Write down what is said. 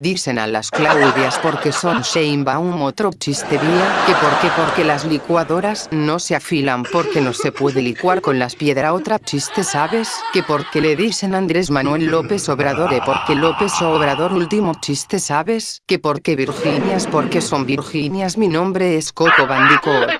Dicen a las Claudias porque son Sheinbaum otro chiste vía, que porque porque las licuadoras no se afilan porque no se puede licuar con las piedras. Otra chiste sabes, que porque le dicen Andrés Manuel López Obrador eh, e porque López Obrador último chiste sabes, que porque Virginias porque son Virginias mi nombre es Coco Bandicoot.